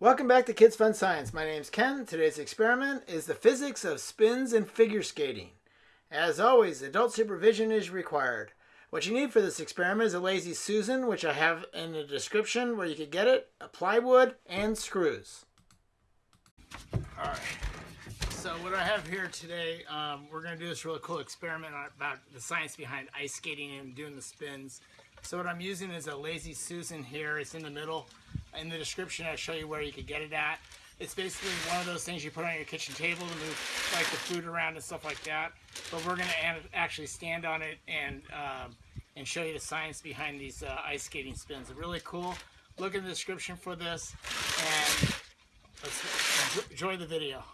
Welcome back to Kids Fun Science. My name's Ken. Today's experiment is the physics of spins and figure skating. As always, adult supervision is required. What you need for this experiment is a Lazy Susan, which I have in the description where you can get it, a plywood, and screws. Alright, so what I have here today, um, we're going to do this really cool experiment about the science behind ice skating and doing the spins. So what I'm using is a Lazy Susan here. It's in the middle. In the description, I'll show you where you could get it at. It's basically one of those things you put on your kitchen table to move like the food around and stuff like that. But we're going to actually stand on it and um, and show you the science behind these uh, ice skating spins. They're really cool. Look in the description for this and let's enjoy the video.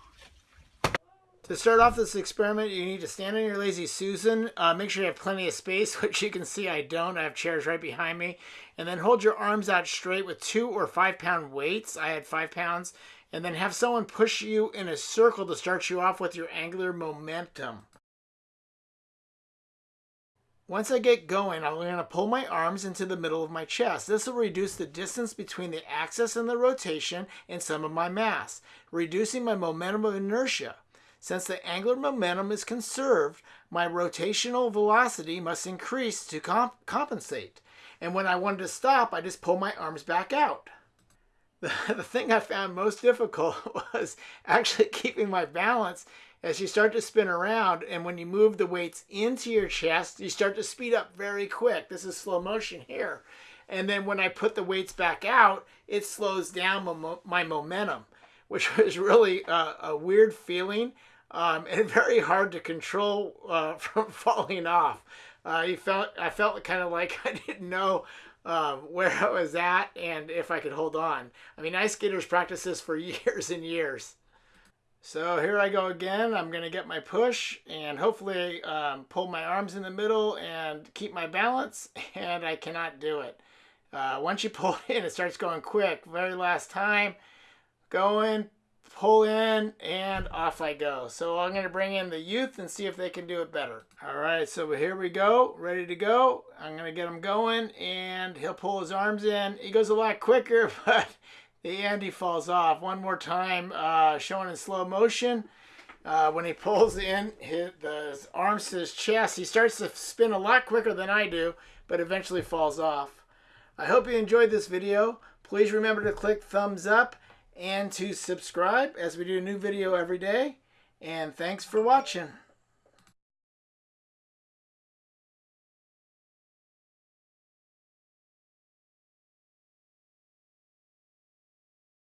To start off this experiment, you need to stand on your Lazy Susan. Uh, make sure you have plenty of space, which you can see I don't. I have chairs right behind me. And then hold your arms out straight with two or five pound weights. I had five pounds. And then have someone push you in a circle to start you off with your angular momentum. Once I get going, I'm going to pull my arms into the middle of my chest. This will reduce the distance between the axis and the rotation and some of my mass, reducing my momentum of inertia. Since the angular momentum is conserved, my rotational velocity must increase to comp compensate. And when I wanted to stop, I just pull my arms back out. The, the thing I found most difficult was actually keeping my balance as you start to spin around and when you move the weights into your chest, you start to speed up very quick. This is slow motion here. And then when I put the weights back out, it slows down my, momentum, which was really a, a weird feeling um, and very hard to control uh, from falling off. Uh, you felt I felt kind of like I didn't know um, where I was at and if I could hold on. I mean, ice skaters practice this for years and years. So here I go again. I'm going to get my push and hopefully um, pull my arms in the middle and keep my balance, and I cannot do it. Uh, once you pull in, it starts going quick. Very last time, going, pull in, and off I go. So I'm going to bring in the youth and see if they can do it better. All right, so here we go, ready to go. I'm going to get him going, and he'll pull his arms in. He goes a lot quicker, but the he falls off. One more time, uh, showing in slow motion. Uh, when he pulls in his, his arms to his chest, he starts to spin a lot quicker than I do, but eventually falls off. I hope you enjoyed this video. Please remember to click thumbs up and to subscribe as we do a new video every day. And thanks for watching.